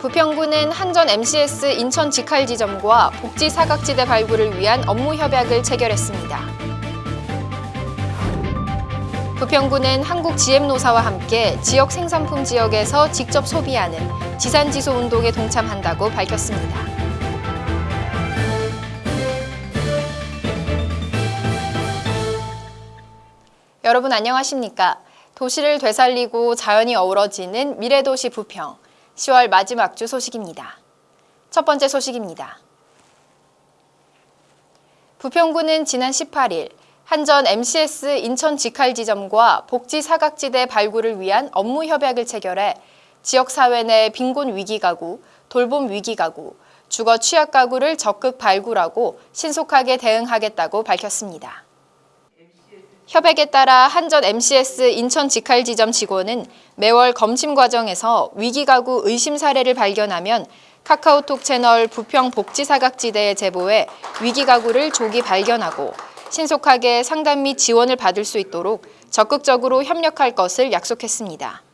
부평구는 한전 MCS 인천 직할 지점과 복지 사각지대 발굴을 위한 업무 협약을 체결했습니다. 부평구는 한국 GM노사와 함께 지역 생산품 지역에서 직접 소비하는 지산지소 운동에 동참한다고 밝혔습니다. 여러분 안녕하십니까? 도시를 되살리고 자연이 어우러지는 미래도시 부평. 10월 마지막 주 소식입니다. 첫 번째 소식입니다. 부평구는 지난 18일 한전 MCS 인천 직할 지점과 복지 사각지대 발굴을 위한 업무 협약을 체결해 지역사회 내 빈곤 위기 가구, 돌봄 위기 가구, 주거 취약 가구를 적극 발굴하고 신속하게 대응하겠다고 밝혔습니다. 협약에 따라 한전 MCS 인천 직할 지점 직원은 매월 검침 과정에서 위기 가구 의심 사례를 발견하면 카카오톡 채널 부평 복지사각지대에 제보해 위기 가구를 조기 발견하고 신속하게 상담 및 지원을 받을 수 있도록 적극적으로 협력할 것을 약속했습니다.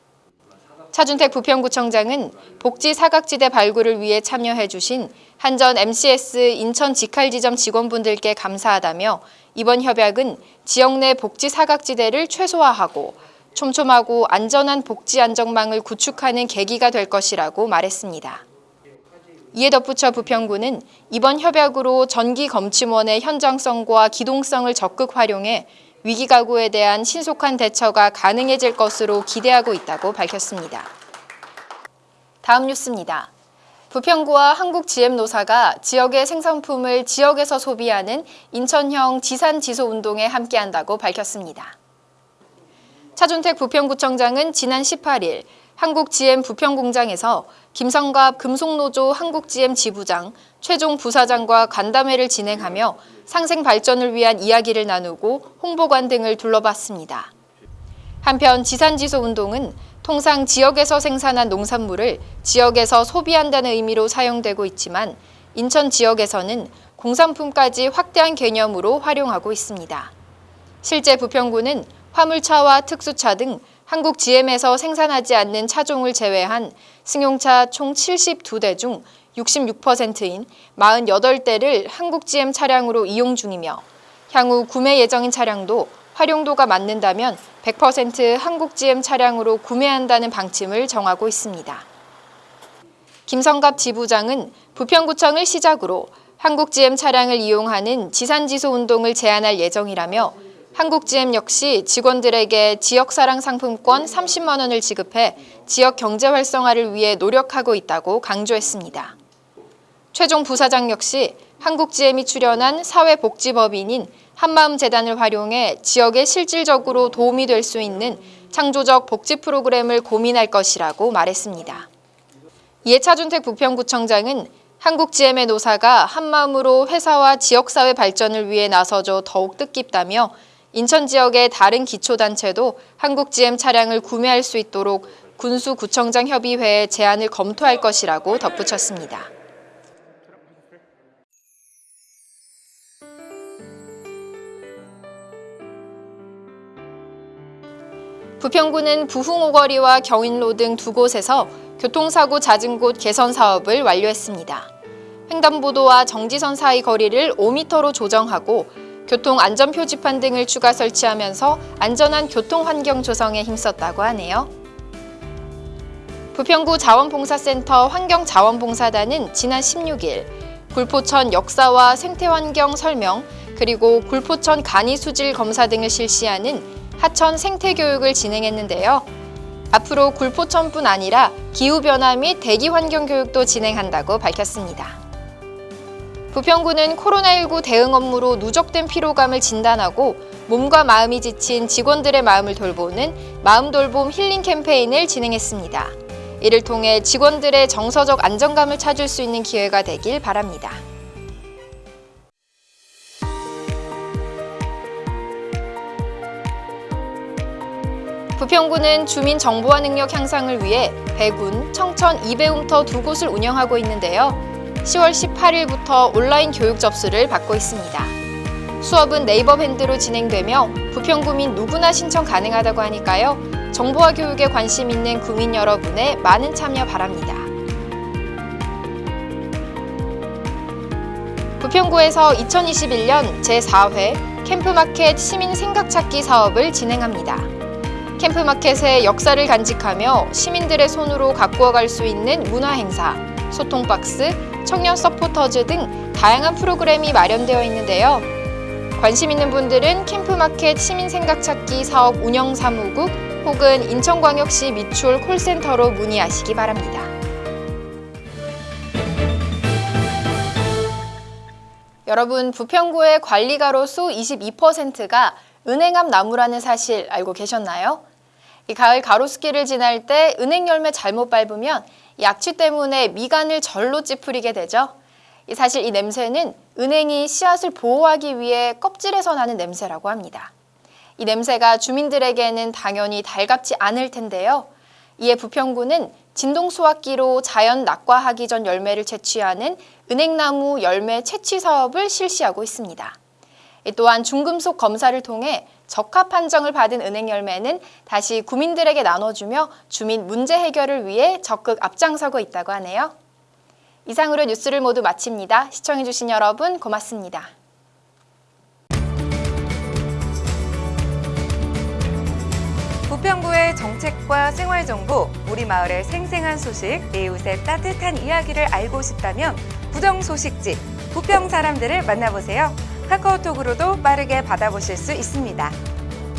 차준택 부평구청장은 복지 사각지대 발굴을 위해 참여해 주신 한전 MCS 인천 직할지점 직원분들께 감사하다며 이번 협약은 지역 내 복지 사각지대를 최소화하고 촘촘하고 안전한 복지 안정망을 구축하는 계기가 될 것이라고 말했습니다. 이에 덧붙여 부평구는 이번 협약으로 전기 검침원의 현장성과 기동성을 적극 활용해 위기 가구에 대한 신속한 대처가 가능해질 것으로 기대하고 있다고 밝혔습니다. 다음 뉴스입니다. 부평구와 한국GM노사가 지역의 생산품을 지역에서 소비하는 인천형 지산지소 운동에 함께한다고 밝혔습니다. 차준택 부평구청장은 지난 18일 한국GM 부평공장에서 김성갑 금속노조 한국GM 지부장, 최종 부사장과 간담회를 진행하며 상생 발전을 위한 이야기를 나누고 홍보관 등을 둘러봤습니다. 한편 지산지소 운동은 통상 지역에서 생산한 농산물을 지역에서 소비한다는 의미로 사용되고 있지만 인천 지역에서는 공산품까지 확대한 개념으로 활용하고 있습니다. 실제 부평구는 화물차와 특수차 등 한국 GM에서 생산하지 않는 차종을 제외한 승용차 총 72대 중 66%인 48대를 한국 GM 차량으로 이용 중이며 향후 구매 예정인 차량도 활용도가 맞는다면 100% 한국 GM 차량으로 구매한다는 방침을 정하고 있습니다. 김성갑 지부장은 부평구청을 시작으로 한국 GM 차량을 이용하는 지산지소 운동을 제안할 예정이라며 한국 GM 역시 직원들에게 지역사랑 상품권 30만 원을 지급해 지역 경제 활성화를 위해 노력하고 있다고 강조했습니다. 최종 부사장 역시 한국 GM이 출연한 사회복지법인인 한마음재단을 활용해 지역에 실질적으로 도움이 될 수 있는 창조적 복지 프로그램을 고민할 것이라고 말했습니다. 이에 차준택 부평구청장은 한국GM의 노사가 한마음으로 회사와 지역사회 발전을 위해 나서줘 더욱 뜻깊다며 인천 지역의 다른 기초단체도 한국GM 차량을 구매할 수 있도록 군수구청장 협의회에 제안을 검토할 것이라고 덧붙였습니다. 부평구는 부흥오거리와 경인로 등 두 곳에서 교통사고 잦은 곳 개선 사업을 완료했습니다. 횡단보도와 정지선 사이 거리를 5m로 조정하고 교통안전표지판 등을 추가 설치하면서 안전한 교통환경 조성에 힘썼다고 하네요. 부평구 자원봉사센터 환경자원봉사단은 지난 16일 굴포천 역사와 생태환경 설명 그리고 굴포천 간이수질 검사 등을 실시하는 하천 생태교육을 진행했는데요. 앞으로 굴포천뿐 아니라 기후변화 및 대기환경 교육도 진행한다고 밝혔습니다. 부평구는 코로나19 대응 업무로 누적된 피로감을 진단하고 몸과 마음이 지친 직원들의 마음을 돌보는 마음돌봄 힐링 캠페인을 진행했습니다. 이를 통해 직원들의 정서적 안정감을 찾을 수 있는 기회가 되길 바랍니다. 부평구는 주민 정보화 능력 향상을 위해 배군, 청천, 이배움터 두 곳을 운영하고 있는데요. 10월 18일부터 온라인 교육 접수를 받고 있습니다. 수업은 네이버 밴드로 진행되며 부평구민 누구나 신청 가능하다고 하니까요. 정보화 교육에 관심 있는 구민 여러분의 많은 참여 바랍니다. 부평구에서 2021년 제4회 캠프마켓 시민 생각찾기 사업을 진행합니다. 캠프마켓의 역사를 간직하며 시민들의 손으로 가꾸어 갈 수 있는 문화행사, 소통박스, 청년 서포터즈 등 다양한 프로그램이 마련되어 있는데요. 관심 있는 분들은 캠프마켓 시민생각찾기 사업 운영사무국 혹은 인천광역시 미추홀 콜센터로 문의하시기 바랍니다. 여러분, 부평구의 관리가로 수 22%가 은행 앞 나무라는 사실 알고 계셨나요? 이 가을 가로수길을 지날 때 은행 열매 잘못 밟으면 약취 때문에 미간을 절로 찌푸리게 되죠. 이 사실 이 냄새는 은행이 씨앗을 보호하기 위해 껍질에서 나는 냄새라고 합니다. 이 냄새가 주민들에게는 당연히 달갑지 않을 텐데요. 이에 부평구는 진동수확기로 자연 낙과하기 전 열매를 채취하는 은행나무 열매 채취 사업을 실시하고 있습니다. 이 또한 중금속 검사를 통해 적합 판정을 받은 은행 열매는 다시 구민들에게 나눠주며 주민 문제 해결을 위해 적극 앞장서고 있다고 하네요. 이상으로 뉴스를 모두 마칩니다. 시청해주신 여러분 고맙습니다. 부평구의 정책과 생활 정보, 우리 마을의 생생한 소식, 이웃의 따뜻한 이야기를 알고 싶다면 부정 소식지 부평 사람들을 만나보세요. 카카오톡으로도 빠르게 받아보실 수 있습니다.